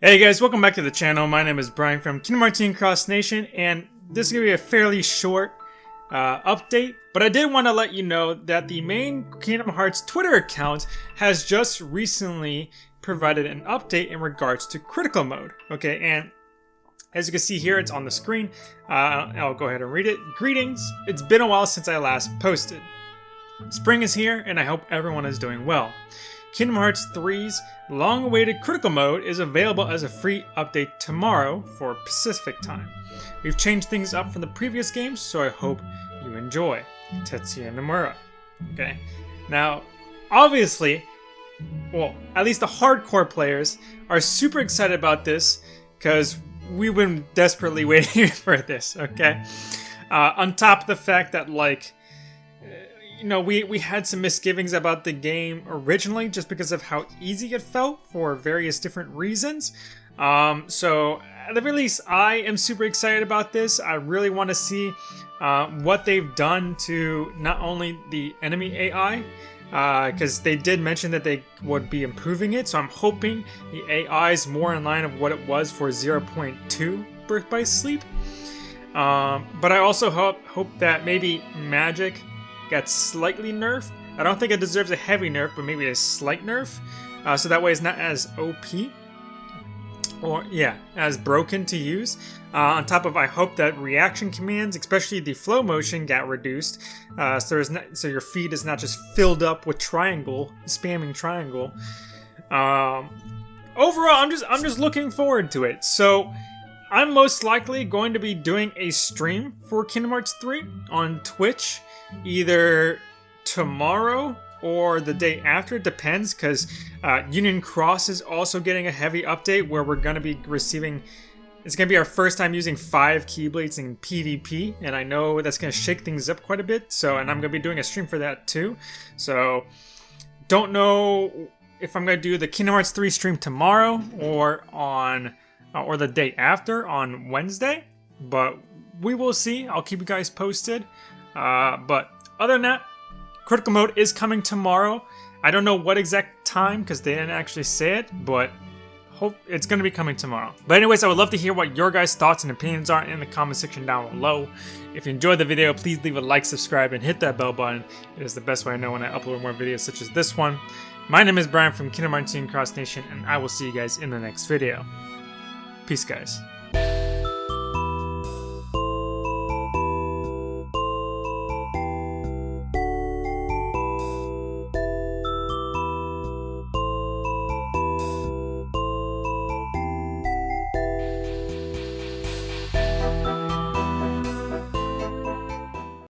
Hey guys, welcome back to the channel. My name is Brian from Kingdom Hearts Cross Nation, and this is going to be a fairly short uh, update, but I did want to let you know that the main Kingdom Hearts Twitter account has just recently provided an update in regards to critical mode. Okay, and as you can see here, it's on the screen. Uh, I'll go ahead and read it. Greetings, it's been a while since I last posted. Spring is here, and I hope everyone is doing well. Kingdom Hearts 3's long awaited critical mode is available as a free update tomorrow for Pacific time. We've changed things up from the previous games, so I hope you enjoy. Tetsuya Nomura. Okay. Now, obviously, well, at least the hardcore players are super excited about this because we've been desperately waiting for this, okay? Uh, on top of the fact that, like, you know, we, we had some misgivings about the game originally just because of how easy it felt for various different reasons. Um, so, at the very least, I am super excited about this. I really want to see uh, what they've done to not only the enemy AI, because uh, they did mention that they would be improving it. So I'm hoping the AI is more in line of what it was for 0.2 Birth by Sleep. Um, but I also hope hope that maybe magic gets slightly nerfed. I don't think it deserves a heavy nerf, but maybe a slight nerf. Uh, so that way it's not as OP. Or, yeah, as broken to use. Uh, on top of, I hope that reaction commands, especially the flow motion, got reduced. Uh, so, not, so your feed is not just filled up with triangle, spamming triangle. Um, overall, I'm just I'm just looking forward to it. So, I'm most likely going to be doing a stream for Kingdom Hearts 3 on Twitch either tomorrow or the day after. It depends because uh, Union Cross is also getting a heavy update where we're going to be receiving. It's going to be our first time using five Keyblades in PvP, and I know that's going to shake things up quite a bit. So, and I'm going to be doing a stream for that too. So, don't know if I'm going to do the Kingdom Hearts 3 stream tomorrow or on or the day after on Wednesday, but we will see. I'll keep you guys posted. Uh, but other than that, critical mode is coming tomorrow. I don't know what exact time because they didn't actually say it, but hope it's going to be coming tomorrow. But anyways, I would love to hear what your guys' thoughts and opinions are in the comment section down below. If you enjoyed the video, please leave a like, subscribe, and hit that bell button. It is the best way I know when I upload more videos such as this one. My name is Brian from Kingdom Hearts Cross Nation, and I will see you guys in the next video. Peace, guys.